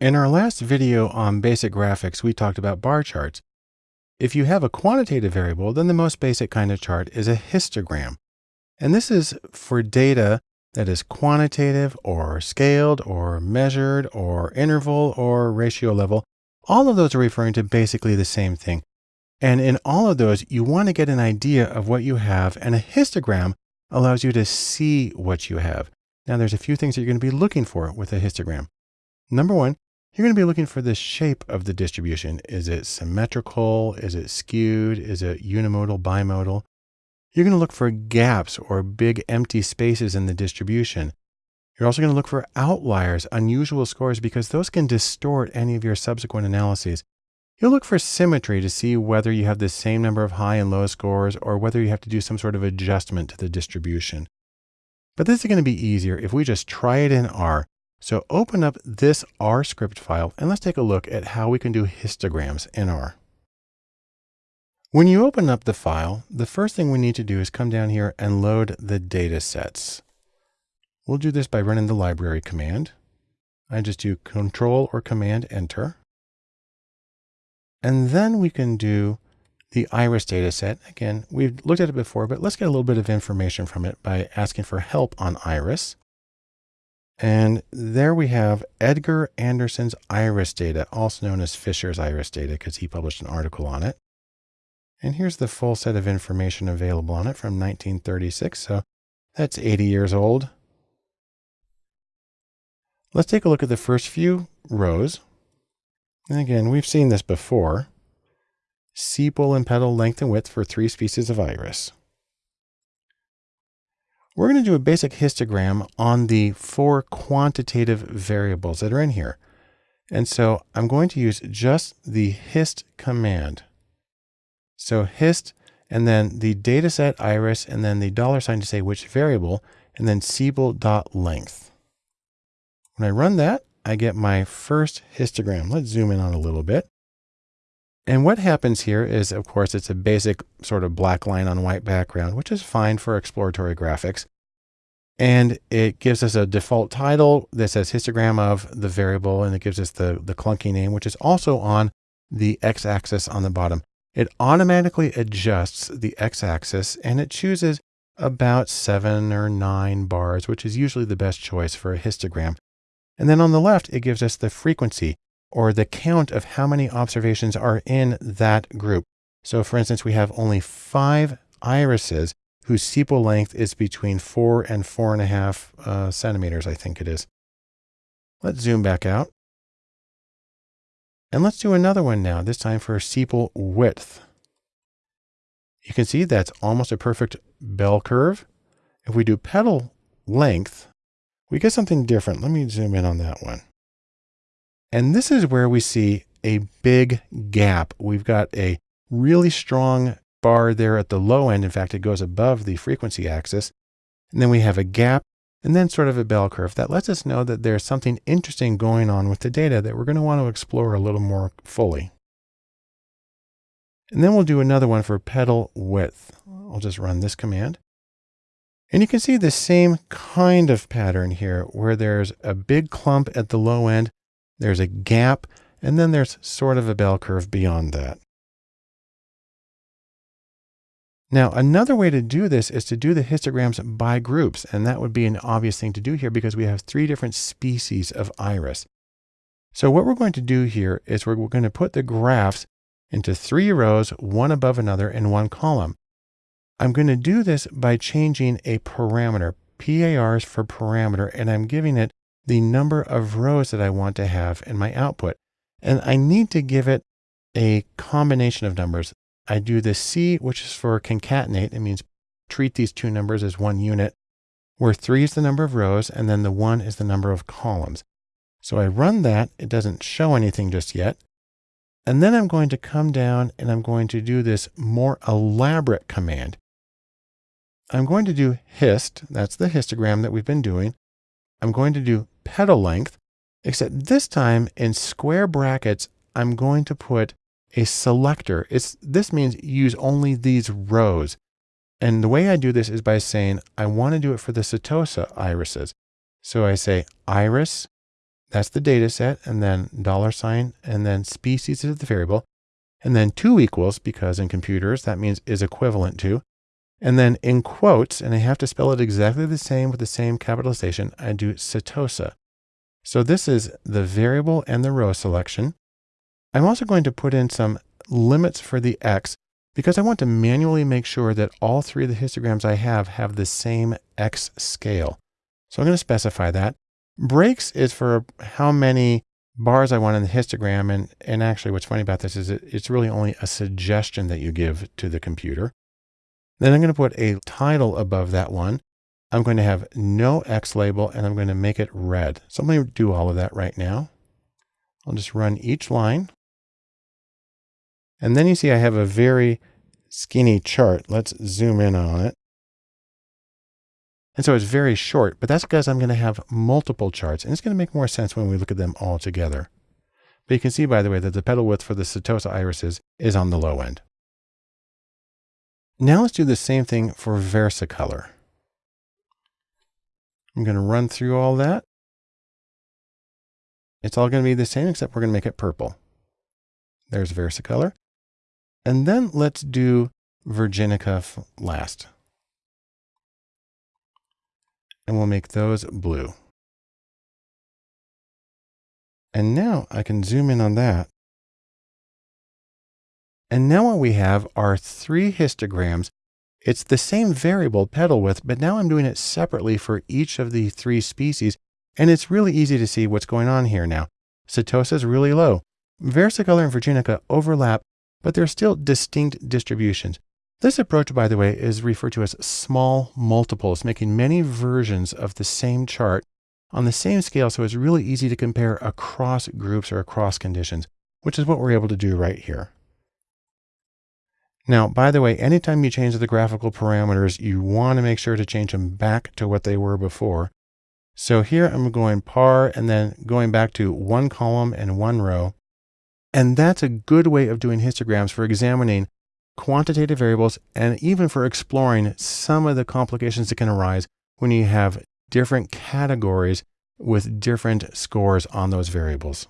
In our last video on basic graphics, we talked about bar charts. If you have a quantitative variable, then the most basic kind of chart is a histogram. And this is for data that is quantitative or scaled or measured or interval or ratio level. All of those are referring to basically the same thing. And in all of those, you want to get an idea of what you have and a histogram allows you to see what you have. Now there's a few things that you're going to be looking for with a histogram. Number one, you're going to be looking for the shape of the distribution. Is it symmetrical? Is it skewed? Is it unimodal, bimodal? You're going to look for gaps or big empty spaces in the distribution. You're also going to look for outliers, unusual scores, because those can distort any of your subsequent analyses. You'll look for symmetry to see whether you have the same number of high and low scores or whether you have to do some sort of adjustment to the distribution. But this is going to be easier if we just try it in R so open up this R script file and let's take a look at how we can do histograms in R. When you open up the file, the first thing we need to do is come down here and load the data sets. We'll do this by running the library command. I just do control or command enter. And then we can do the iris data set. Again, we've looked at it before, but let's get a little bit of information from it by asking for help on iris. And there we have Edgar Anderson's iris data, also known as Fisher's iris data, because he published an article on it. And here's the full set of information available on it from 1936. So that's 80 years old. Let's take a look at the first few rows. And again, we've seen this before. Sepal and petal length and width for three species of iris. We're going to do a basic histogram on the four quantitative variables that are in here. And so I'm going to use just the hist command. So hist and then the dataset iris and then the dollar sign to say which variable and then sepal.length. When I run that, I get my first histogram. Let's zoom in on a little bit. And what happens here is, of course, it's a basic sort of black line on white background, which is fine for exploratory graphics. And it gives us a default title that says histogram of the variable, and it gives us the, the clunky name, which is also on the x-axis on the bottom. It automatically adjusts the x-axis and it chooses about seven or nine bars, which is usually the best choice for a histogram. And then on the left, it gives us the frequency or the count of how many observations are in that group. So for instance, we have only five irises whose sepal length is between four and four and a half uh, centimeters, I think it is. Let's zoom back out. And let's do another one now, this time for sepal width. You can see that's almost a perfect bell curve. If we do petal length, we get something different. Let me zoom in on that one. And this is where we see a big gap. We've got a really strong bar there at the low end. In fact, it goes above the frequency axis. And then we have a gap and then sort of a bell curve that lets us know that there's something interesting going on with the data that we're going to want to explore a little more fully. And then we'll do another one for petal width. I'll just run this command. And you can see the same kind of pattern here where there's a big clump at the low end there's a gap, and then there's sort of a bell curve beyond that. Now, another way to do this is to do the histograms by groups, and that would be an obvious thing to do here because we have three different species of iris. So what we're going to do here is we're going to put the graphs into three rows, one above another in one column. I'm going to do this by changing a parameter. PARs for parameter, and I'm giving it the number of rows that I want to have in my output. And I need to give it a combination of numbers. I do the C, which is for concatenate. It means treat these two numbers as one unit, where three is the number of rows, and then the one is the number of columns. So I run that. It doesn't show anything just yet. And then I'm going to come down and I'm going to do this more elaborate command. I'm going to do hist. That's the histogram that we've been doing. I'm going to do petal length, except this time in square brackets, I'm going to put a selector. It's, this means use only these rows. And the way I do this is by saying, I want to do it for the Setosa irises. So I say iris, That's the data set and then dollar sign and then species is the variable. And then two equals because in computers that means is equivalent to. And then in quotes, and I have to spell it exactly the same with the same capitalization, I do setosa. So this is the variable and the row selection. I'm also going to put in some limits for the X because I want to manually make sure that all three of the histograms I have have the same X scale. So I'm going to specify that. Breaks is for how many bars I want in the histogram. And, and actually what's funny about this is it, it's really only a suggestion that you give to the computer. Then I'm going to put a title above that one. I'm going to have no X label and I'm going to make it red. So I'm going to do all of that right now. I'll just run each line. And then you see I have a very skinny chart. Let's zoom in on it. And so it's very short, but that's because I'm going to have multiple charts and it's going to make more sense when we look at them all together. But you can see, by the way, that the petal width for the Setosa irises is on the low end. Now let's do the same thing for Versicolor. I'm going to run through all that. It's all going to be the same, except we're going to make it purple. There's Versicolor. And then let's do Virginica last and we'll make those blue. And now I can zoom in on that. And now what we have are three histograms. It's the same variable petal width, but now I'm doing it separately for each of the three species. And it's really easy to see what's going on here now. Setosa is really low. Versicolor and Virginica overlap, but they're still distinct distributions. This approach, by the way, is referred to as small multiples, making many versions of the same chart on the same scale so it's really easy to compare across groups or across conditions, which is what we're able to do right here. Now, by the way, anytime you change the graphical parameters, you want to make sure to change them back to what they were before. So here I'm going par and then going back to one column and one row. And that's a good way of doing histograms for examining quantitative variables, and even for exploring some of the complications that can arise when you have different categories with different scores on those variables.